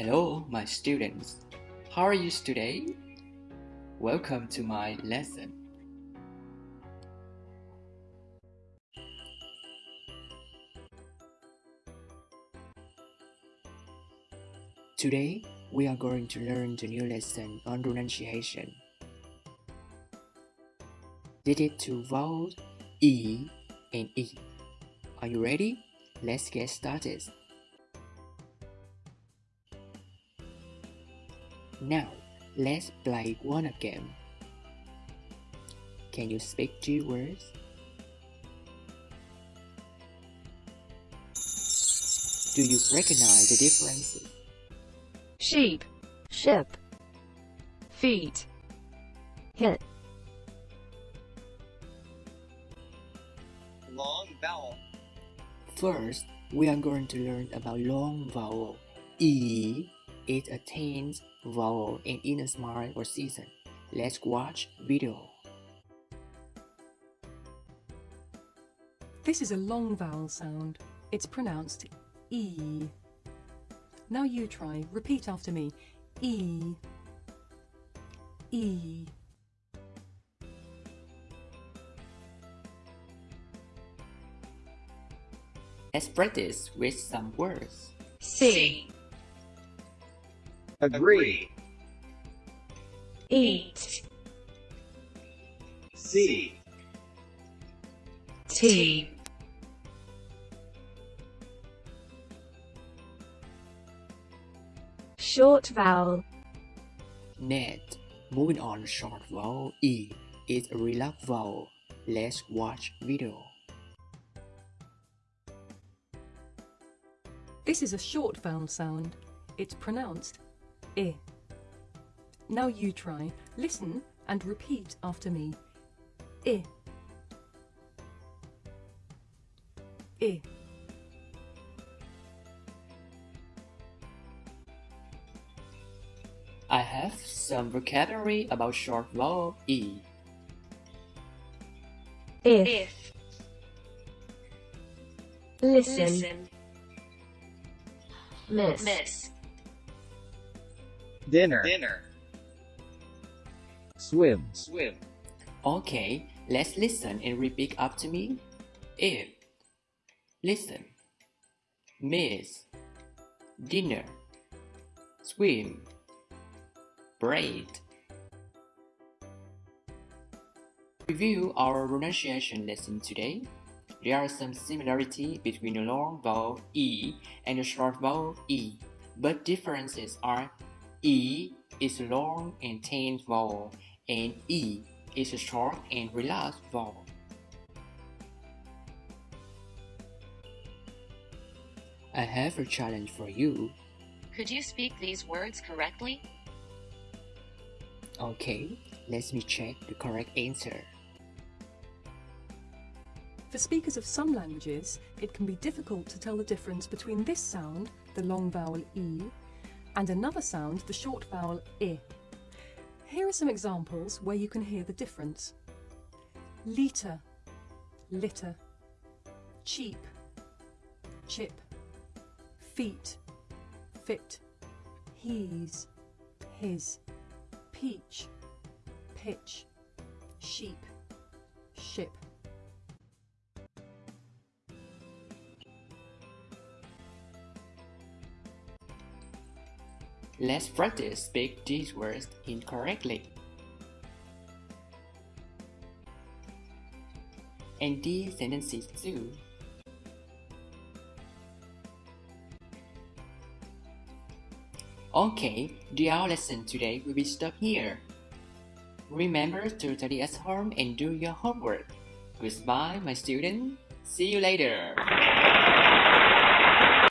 Hello, my students. How are you today? Welcome to my lesson. Today, we are going to learn the new lesson on pronunciation. Digit to vowels E and E. Are you ready? Let's get started. Now, let's play one again. Can you speak two words? Do you recognize the differences? sheep, ship, feet, hit, long vowel, First, we are going to learn about long vowel. E is a tense vowel in inner smile or season. Let's watch video. This is a long vowel sound. It's pronounced E. Now you try. Repeat after me. E. E. Let's practice with some words. C. agree, Eat. see, T. short vowel, Net. Moving on short vowel E is a relaxed vowel. Let's watch video. This is a short vowel sound. It's pronounced I. Now you try. Listen and repeat after me. I. I. I have some vocabulary about short vowel E. if, listen, miss, dinner, dinner, swim, swim, Okay, let's listen and repeat after me. If. Listen. Miss. Dinner. Swim. Braid. Review our pronunciation lesson today. There are some similarity between the long vowel E and the short vowel E, but differences are E is a long and tense vowel and E is a short and relaxed vowel. I have a challenge for you. Could you speak these words correctly? Okay, let me check the correct answer. For speakers of some languages, it can be difficult to tell the difference between this sound, the long vowel E, and another sound, the short vowel I. Here are some examples where you can hear the difference. Liter, litter. Cheap, chip. Feet, fit. He's, his. Peach, pitch. Sheep, ship. Let's practice speak these words incorrectly. And these sentences too. Okay, the our lesson today will be stopped here. Remember to study at home and do your homework. Goodbye, my student. See you later.